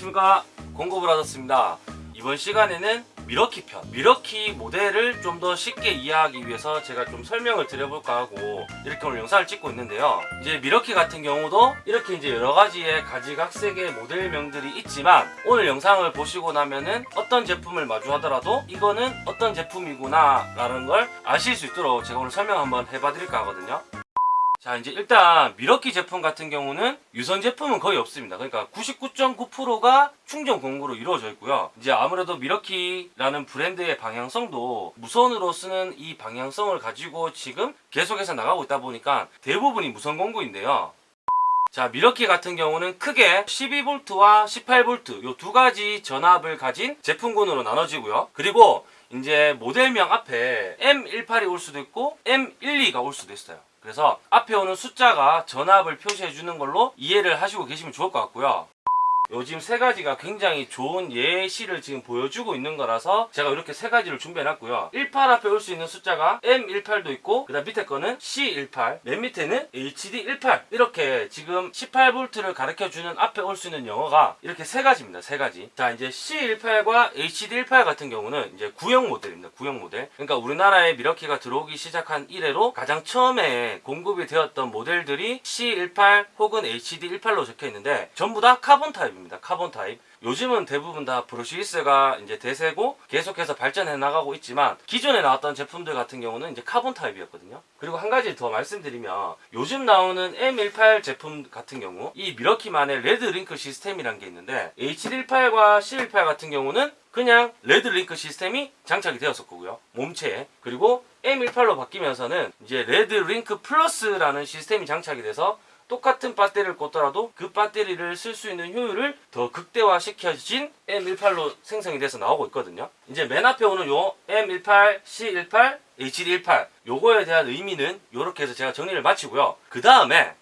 안녕하십니까. 공구브라더스입니다. 이번 시간에는 밀워키 편 밀워키 모델을 좀 더 쉽게 이해하기 위해서 제가 좀 설명을 드려볼까 하고 이렇게 오늘 영상을 찍고 있는데요. 이제 밀워키 같은 경우도 이렇게 이제 여러 가지의 가지각색의 모델명들이 있지만 오늘 영상을 보시고 나면은 어떤 제품을 마주하더라도 이거는 어떤 제품이구나 라는 걸 아실 수 있도록 제가 오늘 설명 한번 해봐 드릴까 하거든요 자 이제 일단 밀워키 제품 같은 경우는 유선 제품은 거의 없습니다. 그러니까 99.9%가 충전 공구로 이루어져 있고요. 이제 아무래도 밀워키라는 브랜드의 방향성도 무선으로 쓰는 이 방향성을 가지고 지금 계속해서 나가고 있다 보니까 대부분이 무선 공구인데요. 자 미러키 같은 경우는 크게 12V와 18V 요 두 가지 전압을 가진 제품군으로 나눠지고요. 그리고 이제 모델명 앞에 M18이 올 수도 있고 M12가 올 수도 있어요 그래서 앞에 오는 숫자가 전압을 표시해 주는 걸로 이해를 하시고 계시면 좋을 것 같고요 요즘 세 가지가 굉장히 좋은 예시를 지금 보여주고 있는 거라서 제가 이렇게 세 가지를 준비해 놨고요. 18 앞에 올 수 있는 숫자가 M18도 있고 그 다음 밑에 거는 C18 맨 밑에는 HD18 이렇게 지금 18V를 가르쳐 주는 앞에 올 수 있는 영어가 이렇게 세 가지입니다. 세 가지. 자 이제 C18과 HD18 같은 경우는 이제 구형 모델입니다. 구형 모델. 그러니까 우리나라에 밀워키가 들어오기 시작한 이래로 가장 처음에 공급이 되었던 모델들이 C18 혹은 HD18로 적혀 있는데 전부 다 카본 타입입니다 타입입니다. 카본 타입. 요즘은 대부분 다 brushless가 이제 대세고 계속해서 발전해 나가고 있지만 기존에 나왔던 제품들 같은 경우는 이제 카본 타입이었거든요. 그리고 한 가지 더 말씀드리면 요즘 나오는 M18 제품 같은 경우 이 밀워키만의 REDLINK 시스템이란 게 있는데 H18과 C18 같은 경우는 그냥 REDLINK 시스템이 장착이 되었었고요. 몸체에. 그리고 M18로 바뀌면서는 이제 REDLINK 플러스라는 시스템이 장착이 돼서 똑같은 배터리를 꽂더라도 그 배터리를 쓸 수 있는 효율을 더 극대화시켜진 M18로 생성이 돼서 나오고 있거든요. 이제 맨 앞에 오는 요 M18, C18, HD18 요거에 대한 의미는 이렇게 해서 제가 정리를 마치고요. 그 다음에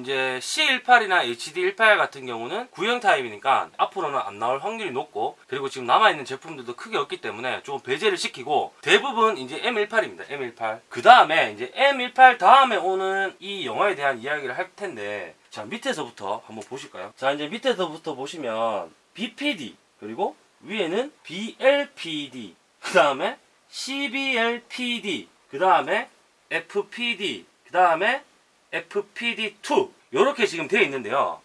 이제 C18이나 HD18 같은 경우는 구형 타입이니까 앞으로는 안 나올 확률이 높고 그리고 지금 남아있는 제품들도 크게 없기 때문에 좀 배제를 시키고 대부분 이제 M18입니다. M18. 그 다음에 이제 M18 다음에 오는 이 영화에 대한 이야기를 할 텐데 자 밑에서부터 한번 보실까요? 자 이제 밑에서부터 보시면 BPD 그리고 위에는 BLPD 그 다음에 CBLPD 그 다음에 FPD 그 다음에 FPD2 이렇게 지금 되어 있는데요.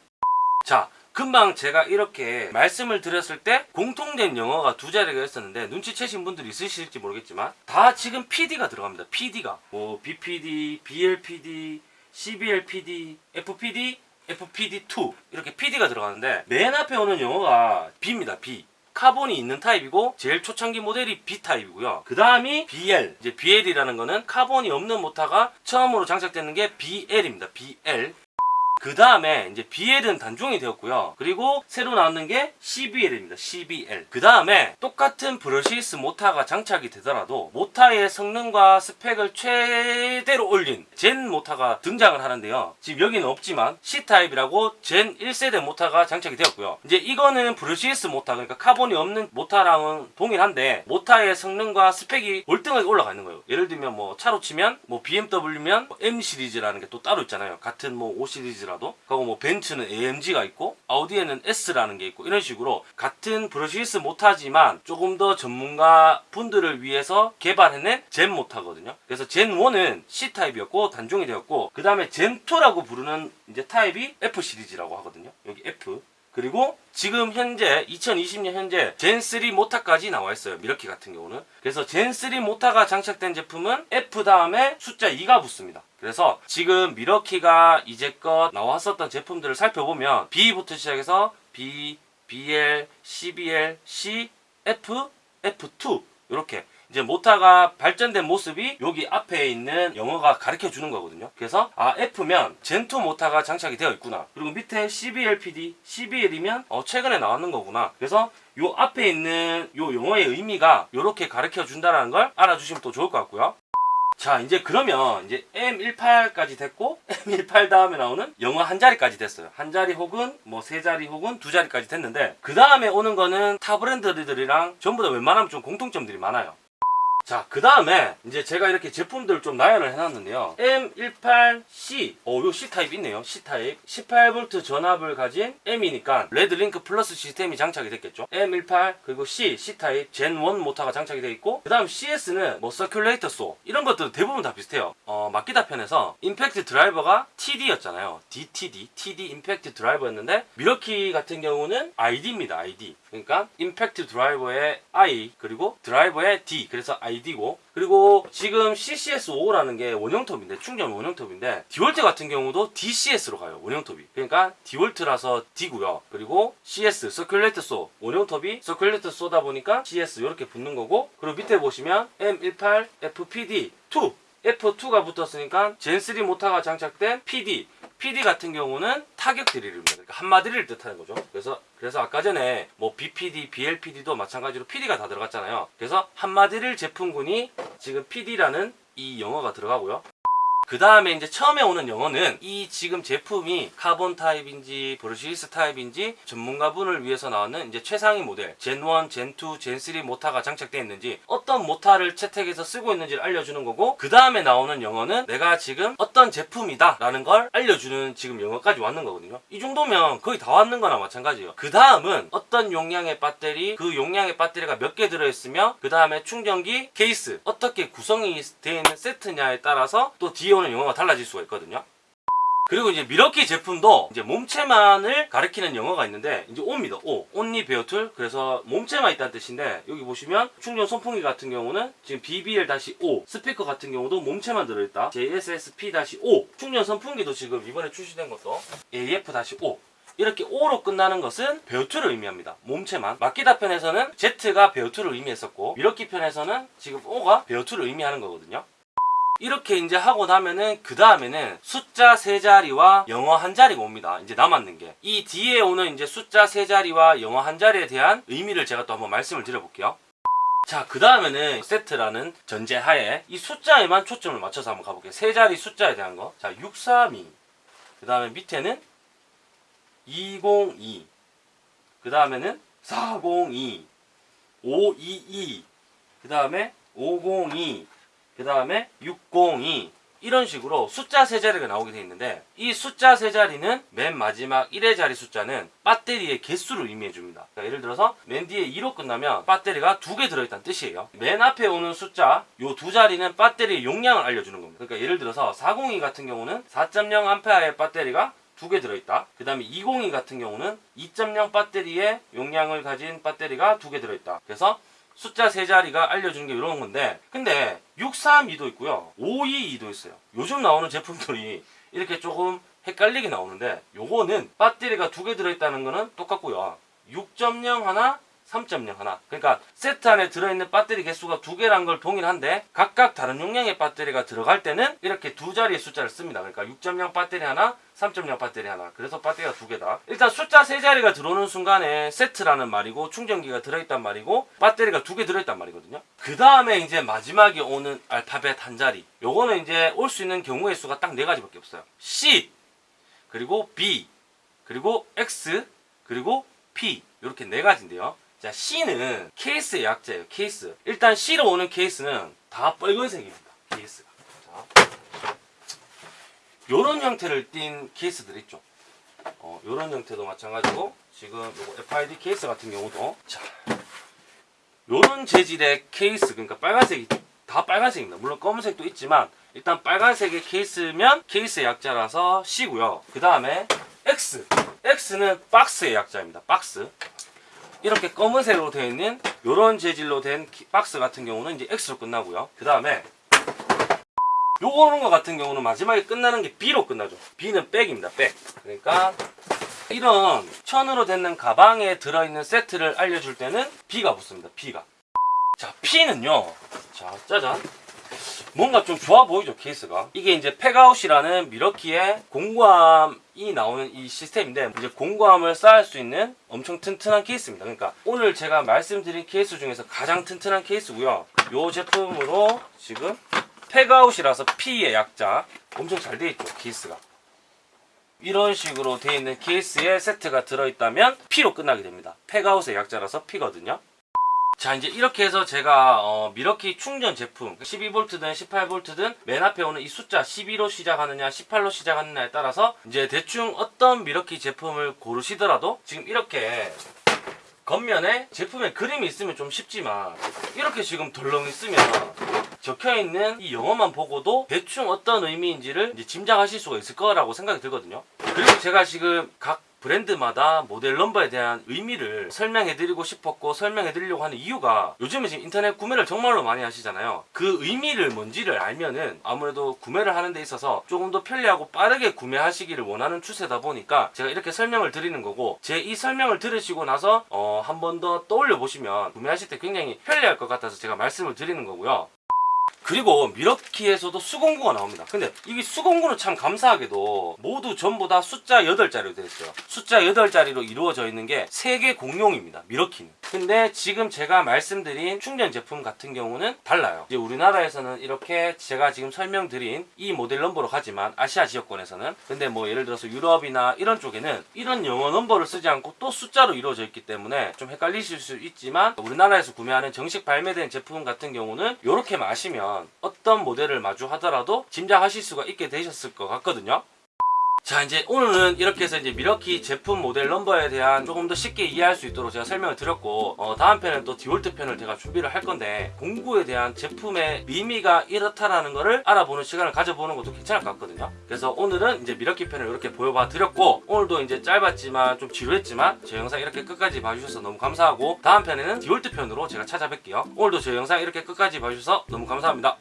자 금방 제가 이렇게 말씀을 드렸을 때 공통된 영어가 두 자리가 있었는데 눈치채신 분들이 있으실지 모르겠지만 다 지금 PD가 들어갑니다. PD가. 뭐 BPD, BLPD, CBLPD, FPD, FPD2 이렇게 PD가 들어가는데 맨 앞에 오는 영어가 B입니다. B 카본이 있는 타입이고 제일 초창기 모델이 B 타입이고요. 그 다음이 BL. 이제 BL이라는 거는 카본이 없는 모터가 처음으로 장착되는 게 BL입니다. BL. 그 다음에 이제 BL은 단종이 되었고요. 그리고 새로 나왔는 게 CBL입니다. CBL. 그 다음에 똑같은 brushless 모터가 장착이 되더라도 모터의 성능과 스펙을 최대로 올린 Gen 모터가 등장을 하는데요. 지금 여기는 없지만 C타입이라고 Gen 1세대 모터가 장착이 되었고요. 이제 이거는 brushless 모터 그러니까 카본이 없는 모터랑은 동일한데 모터의 성능과 스펙이 월등하게 올라가 있는 거예요. 예를 들면 뭐 차로 치면 뭐 BMW면 뭐 M 시리즈라는 게 또 따로 있잖아요. 같은 뭐 5 시리즈 라도? 그리고 뭐 벤츠는 AMG가 있고 아우디에는 S라는 게 있고 이런 식으로 같은 brushless 모터지만 조금 더 전문가 분들을 위해서 개발해낸 Gen 모터거든요. 그래서 Gen 1은 C 타입이었고 단종이 되었고 그 다음에 Gen 2라고 부르는 이제 타입이 F 시리즈라고 하거든요. 여기 F. 그리고 지금 현재 2020년 현재 Gen3 모터까지 나와 있어요. 밀워키 같은 경우는. 그래서 Gen3 모터가 장착된 제품은 F 다음에 숫자 2가 붙습니다 그래서 지금 밀워키가 이제껏 나왔었던 제품들을 살펴보면 B부터 시작해서 B, BL, CBL, C, F, F2 이렇게 이제 모터가 발전된 모습이 여기 앞에 있는 영어가 가르쳐 주는 거거든요. 그래서 아 F면 젠2 모터가 장착이 되어 있구나. 그리고 밑에 CBLPD, CBL이면 어 최근에 나왔는 거구나. 그래서 요 앞에 있는 요 용어의 의미가 이렇게 가르쳐 준다는 걸 알아주시면 또 좋을 것 같고요 자 이제 그러면 이제 M18까지 됐고 M18 다음에 나오는 영어 한 자리까지 됐어요. 한 자리 혹은 뭐 세 자리 혹은 두 자리까지 됐는데 그 다음에 오는 거는 타 브랜드들이랑 전부 다 웬만하면 좀 공통점들이 많아요 자, 그 다음에 이제 제가 이렇게 제품들을 좀 나열을 해놨는데요. M18C, 어, 요 C타입 있네요. C타입. 18V 전압을 가진 M이니까 REDLINK 플러스 시스템이 장착이 됐겠죠. M18, 그리고 C, C타입 Gen1 모터가 장착이 되어 있고, 그 다음 CS는 뭐 circular saw, 이런 것들 대부분 다 비슷해요. 어, 마키다 편에서 임팩트 드라이버가 TD였잖아요. DTD, TD 임팩트 드라이버였는데, 밀워키 같은 경우는 ID입니다. ID. 그러니까 임팩트 드라이버의 I, 그리고 드라이버의 D. 그래서 ID고, 그리고 지금 CCS5라는 게 원형톱인데 충전 원형톱인데 디월트 같은 경우도 DCS로 가요 원형톱이. 그러니까 디월트라서 D고요. 그리고 CS circular saw 원형톱이 circular saw다 보니까 CS 이렇게 붙는 거고 그리고 밑에 보시면 M18 FPD 2 F2가 붙었으니까 Gen3 모터가 장착된 PD PD 같은 경우는 타격 드릴입니다. 그러니까 함마드릴 뜻하는 거죠. 그래서 그래서 아까 전에 뭐 BPD, BLPD도 마찬가지로 PD가 다 들어갔잖아요. 그래서 함마드릴 제품군이 지금 PD라는 이 영어가 들어가고요. 그 다음에 이제 처음에 오는 영어는 이 지금 제품이 카본 타입인지 brushless 타입인지 전문가분을 위해서 나왔는 이제 최상위 모델 Gen1, Gen2, Gen3 모터가 장착되어 있는지 어떤 모터를 채택해서 쓰고 있는지를 알려주는 거고 그 다음에 나오는 영어는 내가 지금 어떤 제품이다 라는 걸 알려주는 지금 영어까지 왔는 거거든요. 이 정도면 거의 다 왔는 거나 마찬가지예요. 그 다음은 어떤 용량의 배터리 그 용량의 배터리가 몇 개 들어있으며 그 다음에 충전기 케이스 어떻게 구성이 되어 있는 세트냐에 따라서 또 뒤에 오는 영어가 달라질 수가 있거든요 그리고 이제 밀워키 제품도 이제 몸체만을 가리키는 영어가 있는데 이제 O입니다. O. only bare tool. 그래서 몸체만 있다는 뜻인데 여기 보시면 충전 선풍기 같은 경우는 지금 BBL-O. 스피커 같은 경우도 몸체만 들어있다. JSSP-O. 충전 선풍기도 지금 이번에 출시된 것도 AF-O. 이렇게 O로 끝나는 것은 bare tool을 의미합니다. 몸체만. 마키다 편에서는 Z가 bare tool을 의미했었고 밀워키 편에서는 지금 O가 bare tool을 의미하는 거거든요. 이렇게 이제 하고 나면은 그 다음에는 숫자 세 자리와 영어 한 자리가 옵니다. 이제 남았는 게. 이 뒤에 오는 이제 숫자 세 자리와 영어 한 자리에 대한 의미를 제가 또 한번 말씀을 드려볼게요. 자, 그 다음에는 세트라는 전제하에 이 숫자에만 초점을 맞춰서 한번 가볼게요. 세 자리 숫자에 대한 거. 자, 632. 그 다음에 밑에는 202. 그 다음에는 402. 522. 그 다음에 502. 그 다음에 602 이런 식으로 숫자 세 자리가 나오게 되어 있는데 이 숫자 세 자리는 맨 마지막 1의 자리 숫자는 배터리의 개수를 의미해 줍니다 그러니까 예를 들어서 맨 뒤에 2로 끝나면 배터리가 두 개 들어있다는 뜻이에요 맨 앞에 오는 숫자 요 두 자리는 배터리의 용량을 알려주는 겁니다 그러니까 예를 들어서 402 같은 경우는 4.0A의 배터리가 두 개 들어있다. 그 다음에 202 같은 경우는 2.0 배터리의 용량을 가진 배터리가 두 개 들어있다. 그래서 숫자 세 자리가 알려주는 게 이런 건데 근데 632도 있고요. 522도 있어요. 요즘 나오는 제품들이 이렇게 조금 헷갈리게 나오는데 요거는 배터리가 두 개 들어있다는 거는 똑같고요. 6.0 하나 3.0 하나. 그러니까 세트 안에 들어있는 배터리 개수가 두 개란 걸 동일한데 각각 다른 용량의 배터리가 들어갈 때는 이렇게 두 자리의 숫자를 씁니다. 그러니까 6.0 배터리 하나 3.0 배터리 하나. 그래서 배터리가 두 개다. 일단 숫자 세 자리가 들어오는 순간에 세트라는 말이고 충전기가 들어있단 말이고 배터리가 두 개 들어있단 말이거든요. 그 다음에 이제 마지막에 오는 알파벳 한 자리. 요거는 이제 올 수 있는 경우의 수가 딱 네 가지밖에 없어요. C 그리고 B 그리고 X 그리고 P. 이렇게 네 가지인데요 자 C는 케이스의 약자예요 케이스 일단 C로 오는 케이스는 다 빨간색입니다 케이스가 자. 요런 형태를 띈 케이스들 있죠. 어, 요런 형태도 마찬가지고 지금 요거 FID 케이스 같은 경우도 자 요런 재질의 케이스 그러니까 빨간색이 다 빨간색입니다. 물론 검은색도 있지만 일단 빨간색의 케이스면 케이스의 약자라서 C고요. 그 다음에 X X는 박스의 약자입니다. 박스 이렇게 검은색으로 되어 있는 요런 재질로 된 키- 박스 같은 경우는 이제 X로 끝나고요. 그 다음에 요거는 거 같은 경우는 마지막에 끝나는 게 B로 끝나죠. B는 백입니다. 백. 그러니까 이런 천으로 된 가방에 들어있는 세트를 알려줄 때는 B가 붙습니다. B가. 자, P는요. 자, 짜잔. 뭔가 좀 좋아 보이죠, 케이스가. 이게 이제 PACKOUT이라는 밀워키의 공구함이 나오는 이 시스템인데, 이제 공구함을 쌓을 수 있는 엄청 튼튼한 케이스입니다. 그러니까 오늘 제가 말씀드린 케이스 중에서 가장 튼튼한 케이스고요. 이 제품으로 지금 PACKOUT이라서 P의 약자 엄청 잘돼 있죠 케이스가 이런 식으로 돼 있는 케이스에 세트가 들어있다면 P로 끝나게 됩니다 PACKOUT의 약자라서 P거든요 자 이제 이렇게 해서 제가 어, 밀워키 충전 제품 12V든 18V든 맨 앞에 오는 이 숫자 12로 시작하느냐 18로 시작하느냐에 따라서 이제 대충 어떤 밀워키 제품을 고르시더라도 지금 이렇게 겉면에 제품에 그림이 있으면 좀 쉽지만 이렇게 지금 덜렁 있으면 적혀 있는 이 영어만 보고도 대충 어떤 의미인지를 짐작하실 수가 있을 거라고 생각이 들거든요. 그리고 제가 지금 각 브랜드마다 모델 넘버에 대한 의미를 설명해 드리고 싶었고 설명해 드리려고 하는 이유가 요즘에 지금 인터넷 구매를 정말로 많이 하시잖아요. 그 의미를 뭔지를 알면은 아무래도 구매를 하는 데 있어서 조금 더 편리하고 빠르게 구매하시기를 원하는 추세다 보니까 제가 이렇게 설명을 드리는 거고 제 이 설명을 들으시고 나서 어, 한 번 더 떠올려 보시면 구매하실 때 굉장히 편리할 것 같아서 제가 말씀을 드리는 거고요. 그리고 미러키에서도 수공구가 나옵니다. 근데 이게 수공구는 참 감사하게도 모두 전부 다 숫자 8자리로 되어 있어요. 숫자 8자리로 이루어져 있는 게 세계 공용입니다. 미러키는. 근데 지금 제가 말씀드린 충전 제품 같은 경우는 달라요. 이제 우리나라에서는 이렇게 제가 지금 설명드린 이 모델 넘버로 가지만 아시아 지역권에서는 근데 뭐 예를 들어서 유럽이나 이런 쪽에는 이런 영어 넘버를 쓰지 않고 또 숫자로 이루어져 있기 때문에 좀 헷갈리실 수 있지만 우리나라에서 구매하는 정식 발매된 제품 같은 경우는 이렇게 마시면 어떤 모델을 마주하더라도 짐작하실 수가 있게 되셨을 것 같거든요. 자 이제 오늘은 이렇게 해서 이제 밀워키 제품 모델 넘버에 대한 조금 더 쉽게 이해할 수 있도록 제가 설명을 드렸고 어, 다음 편은 또 디월트 편을 제가 준비를 할 건데 공구에 대한 제품의 의미가 이렇다라는 거를 알아보는 시간을 가져보는 것도 괜찮을 것 같거든요. 그래서 오늘은 이제 밀워키 편을 이렇게 보여봐 드렸고 오늘도 이제 짧았지만 좀 지루했지만 제 영상 이렇게 끝까지 봐주셔서 너무 감사하고 다음 편에는 디월트 편으로 제가 찾아뵐게요. 오늘도 제 영상 이렇게 끝까지 봐주셔서 너무 감사합니다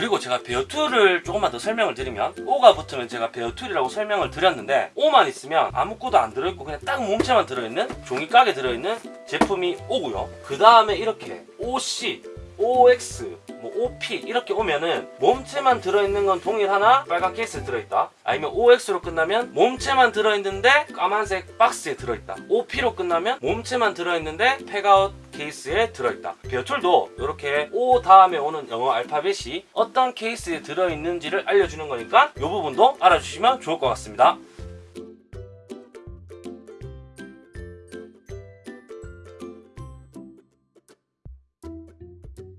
그리고 제가 베어2를 조금만 더 설명을 드리면 O가 붙으면 제가 bare tool이라고 설명을 드렸는데 O만 있으면 아무것도 안 들어있고 그냥 딱 몸체만 들어있는 종이곽에 들어있는 제품이 O고요. 그 다음에 이렇게 OC OX, 뭐 OP 이렇게 오면은 몸체만 들어있는 건 동일하나 빨간 케이스에 들어있다. 아니면 OX로 끝나면 몸체만 들어있는데 까만색 박스에 들어있다. OP로 끝나면 몸체만 들어있는데 PACKOUT 케이스에 들어있다. 베어툴도 이렇게 O 다음에 오는 영어 알파벳이 어떤 케이스에 들어있는지를 알려주는 거니까 이 부분도 알아주시면 좋을 것 같습니다